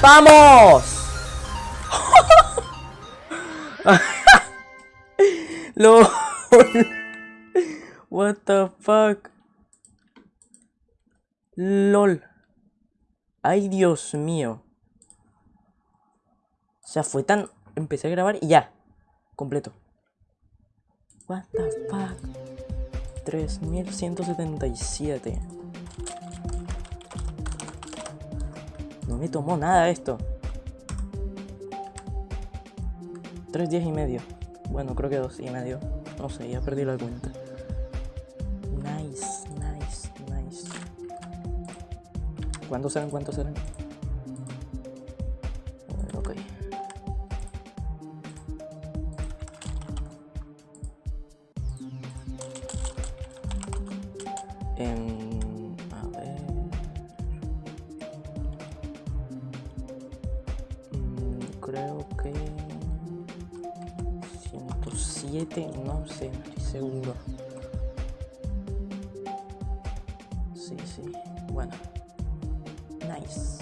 ¡Vamos! LOL. What the fuck LOL. Ay Dios mío. O sea, fue tan... Empecé a grabar y ya. Completo. What the fuck 3177 No me tomó nada esto Tres días y medio bueno, creo que dos y medio. No sé, ya perdí la cuenta. Nice, nice, nice. ¿Cuántos serán? ¿Cuántos serán? Ok. En... creo que... 107, no sé, no estoy seguro. Sí, sí, bueno. Nice.